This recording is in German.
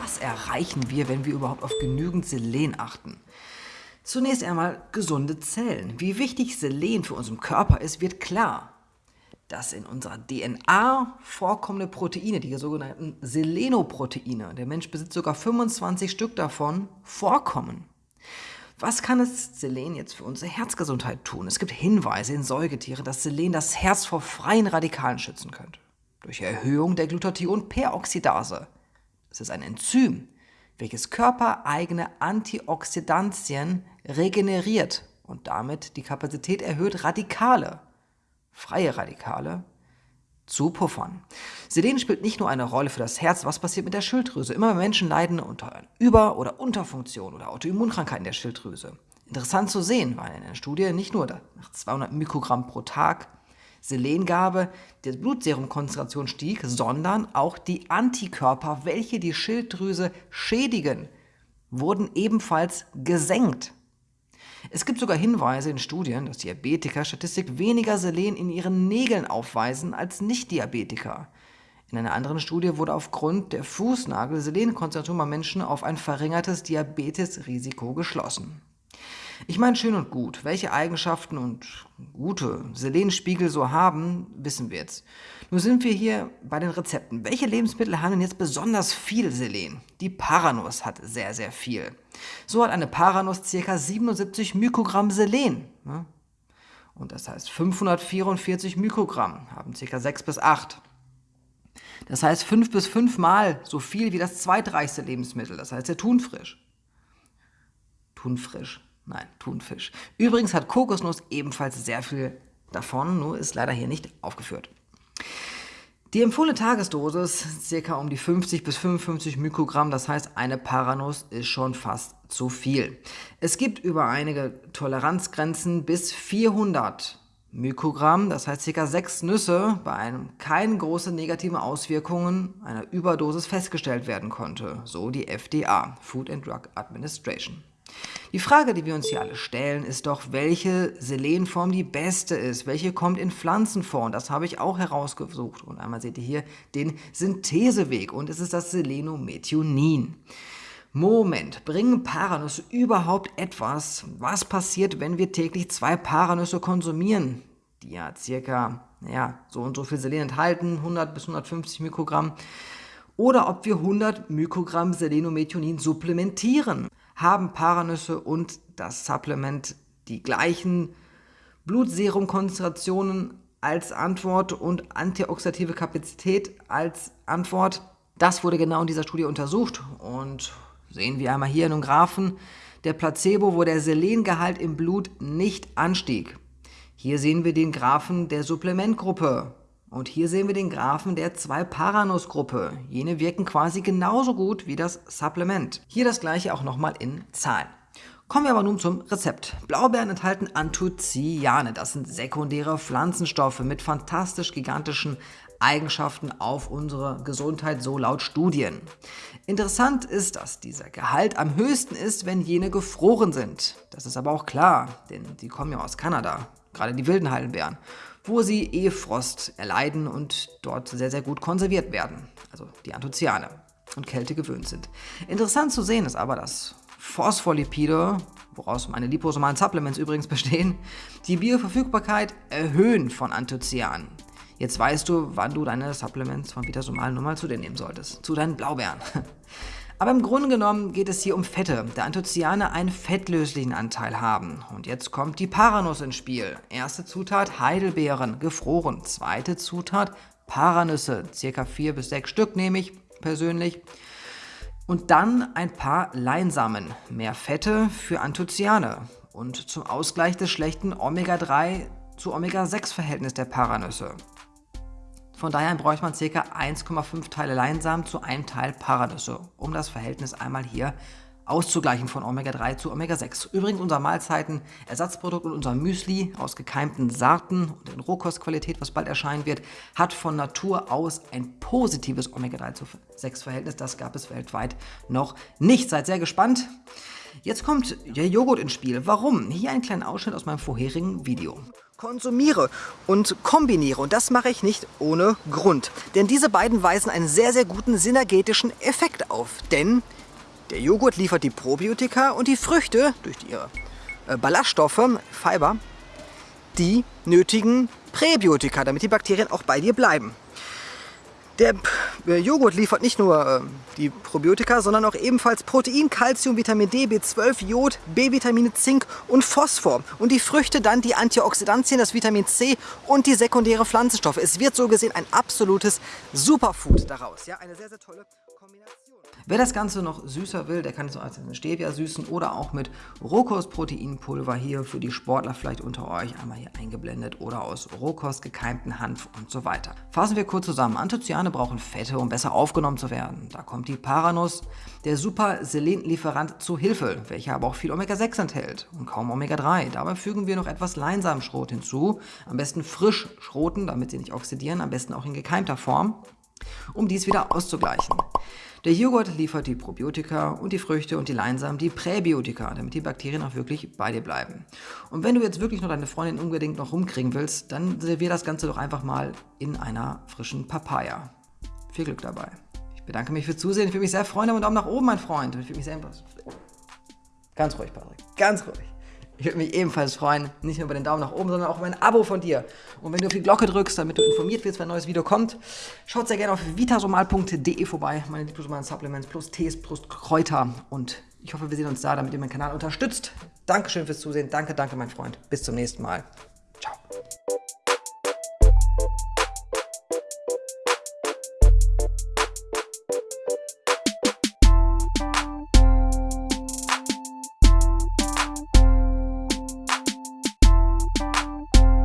Was erreichen wir, wenn wir überhaupt auf genügend Selen achten? Zunächst einmal gesunde Zellen. Wie wichtig Selen für unseren Körper ist, wird klar. Das in unserer DNA vorkommende Proteine, die sogenannten Selenoproteine, der Mensch besitzt sogar 25 Stück davon, vorkommen. Was kann das Selen jetzt für unsere Herzgesundheit tun? Es gibt Hinweise in Säugetieren, dass Selen das Herz vor freien Radikalen schützen könnte. Durch Erhöhung der Glutathion-Peroxidase. Das ist ein Enzym, welches körpereigene Antioxidantien regeneriert und damit die Kapazität erhöht, Radikale, freie Radikale, zu puffern. Selen spielt nicht nur eine Rolle für das Herz, was passiert mit der Schilddrüse. Immer mehr Menschen leiden unter Über- oder Unterfunktion oder Autoimmunkrankheiten der Schilddrüse. Interessant zu sehen, weil in der Studie nicht nur nach 200 Mikrogramm pro Tag Selengabe der Blutserumkonzentration stieg, sondern auch die Antikörper, welche die Schilddrüse schädigen, wurden ebenfalls gesenkt. Es gibt sogar Hinweise in Studien, dass Diabetiker statistisch weniger Selen in ihren Nägeln aufweisen als Nicht-Diabetiker. In einer anderen Studie wurde aufgrund der Fußnagel-Selenkonzentration bei Menschen auf ein verringertes Diabetesrisiko geschlossen. Ich meine, schön und gut. Welche Eigenschaften und gute Selenspiegel so haben, wissen wir jetzt. Nun sind wir hier bei den Rezepten. Welche Lebensmittel haben denn jetzt besonders viel Selen? Die Paranuss hat sehr, sehr viel. So hat eine Paranuss ca. 77 Mikrogramm Selen. Ne? Und das heißt 544 Mikrogramm haben ca. 6 bis 8. Das heißt 5 bis 5 Mal so viel wie das zweitreichste Lebensmittel, das heißt der Thunfisch. Thunfisch. Nein, Thunfisch. Übrigens hat Kokosnuss ebenfalls sehr viel davon, nur ist leider hier nicht aufgeführt. Die empfohlene Tagesdosis ca. um die 50 bis 55 Mikrogramm, das heißt eine Paranuss ist schon fast zu viel. Es gibt über einige Toleranzgrenzen bis 400 Mikrogramm, das heißt ca. 6 Nüsse, bei einem keine großen negativen Auswirkungen einer Überdosis festgestellt werden konnte, so die FDA, Food and Drug Administration. Die Frage, die wir uns hier alle stellen, ist doch, welche Selenform die beste ist. Welche kommt in Pflanzen vor? Und das habe ich auch herausgesucht. Und einmal seht ihr hier den Syntheseweg und es ist das Selenomethionin. Moment, bringen Paranüsse überhaupt etwas? Was passiert, wenn wir täglich zwei Paranüsse konsumieren, die ja circa ja, so und so viel Selen enthalten, 100 bis 150 Mikrogramm, oder ob wir 100 Mikrogramm Selenomethionin supplementieren haben Paranüsse und das Supplement die gleichen Blutserumkonzentrationen als Antwort und antioxidative Kapazität als Antwort. Das wurde genau in dieser Studie untersucht und sehen wir einmal hier in einem Graphen der Placebo, wo der Selengehalt im Blut nicht anstieg. Hier sehen wir den Graphen der Supplementgruppe und hier sehen wir den Graphen der 2-Paranuss-Gruppe. Jene wirken quasi genauso gut wie das Supplement. Hier das gleiche auch nochmal in Zahlen. Kommen wir aber nun zum Rezept. Blaubeeren enthalten Anthocyane. Das sind sekundäre Pflanzenstoffe mit fantastisch gigantischen Eigenschaften auf unsere Gesundheit, so laut Studien. Interessant ist, dass dieser Gehalt am höchsten ist, wenn jene gefroren sind. Das ist aber auch klar, denn die kommen ja aus Kanada, gerade die wilden Heidelbeeren wo sie E-Frost erleiden und dort sehr, sehr gut konserviert werden, also die Anthocyane und Kälte gewöhnt sind. Interessant zu sehen ist aber, dass Phospholipide, woraus meine liposomalen Supplements übrigens bestehen, die Bioverfügbarkeit erhöhen von Anthocyanen. Jetzt weißt du, wann du deine Supplements von Vitasomal nun mal zu dir nehmen solltest. Zu deinen Blaubeeren. Aber im Grunde genommen geht es hier um Fette, da Anthocyane einen fettlöslichen Anteil haben. Und jetzt kommt die Paranuss ins Spiel. Erste Zutat Heidelbeeren, gefroren. Zweite Zutat Paranüsse, circa vier bis sechs Stück nehme ich persönlich. Und dann ein paar Leinsamen, mehr Fette für Anthocyane. Und zum Ausgleich des schlechten Omega-3 zu Omega-6-Verhältnis der Paranüsse. Von daher bräuchte man ca. 1,5 Teile Leinsamen zu einem Teil Paranüsse, um das Verhältnis einmal hier auszugleichen von Omega-3 zu Omega-6. Übrigens unser Mahlzeiten-Ersatzprodukt und unser Müsli aus gekeimten Saaten und in Rohkostqualität, was bald erscheinen wird, hat von Natur aus ein positives Omega-3 zu 6-Verhältnis. Das gab es weltweit noch nicht. Seid sehr gespannt. Jetzt kommt der Joghurt ins Spiel. Warum? Hier ein kleiner Ausschnitt aus meinem vorherigen Video konsumiere und kombiniere. Und das mache ich nicht ohne Grund. Denn diese beiden weisen einen sehr, sehr guten synergetischen Effekt auf. Denn der Joghurt liefert die Probiotika und die Früchte durch ihre äh, Ballaststoffe, Fiber, die nötigen Präbiotika, damit die Bakterien auch bei dir bleiben. Der äh, Joghurt liefert nicht nur äh, die Probiotika, sondern auch ebenfalls Protein, Calcium, Vitamin D, B12, Jod, B-Vitamine, Zink und Phosphor. Und die Früchte dann die Antioxidantien, das Vitamin C und die sekundäre Pflanzenstoffe. Es wird so gesehen ein absolutes Superfood daraus. Ja, eine sehr, sehr tolle Kombination. Wer das Ganze noch süßer will, der kann es als Stevia süßen oder auch mit Rohkostproteinpulver hier für die Sportler vielleicht unter euch einmal hier eingeblendet oder aus Rohkost gekeimten Hanf und so weiter. Fassen wir kurz zusammen. Anthocyane brauchen Fette, um besser aufgenommen zu werden. Da kommt die Paranuss, der super Selenlieferant zu Hilfe, welcher aber auch viel Omega-6 enthält und kaum Omega-3. Dabei fügen wir noch etwas Leinsamschrot hinzu. Am besten frisch schroten, damit sie nicht oxidieren, am besten auch in gekeimter Form, um dies wieder auszugleichen. Der Joghurt liefert die Probiotika und die Früchte und die Leinsamen die Präbiotika, damit die Bakterien auch wirklich bei dir bleiben. Und wenn du jetzt wirklich nur deine Freundin unbedingt noch rumkriegen willst, dann servier das Ganze doch einfach mal in einer frischen Papaya. Viel Glück dabei. Ich bedanke mich fürs Zusehen. Ich würde mich sehr freuen. Einen Daumen nach oben, mein Freund. Ich würde mich sehr... Ganz ruhig, Patrick. Ganz ruhig. Ich würde mich ebenfalls freuen, nicht nur über den Daumen nach oben, sondern auch über ein Abo von dir. Und wenn du auf die Glocke drückst, damit du informiert wirst, wenn ein neues Video kommt, schaut sehr gerne auf vitasomal.de vorbei. Meine Lieblingsmalen Supplements plus Tees plus Kräuter. Und ich hoffe, wir sehen uns da, damit ihr meinen Kanal unterstützt. Dankeschön fürs Zusehen. Danke, danke, mein Freund. Bis zum nächsten Mal. Ciao.